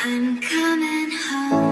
I'm coming home,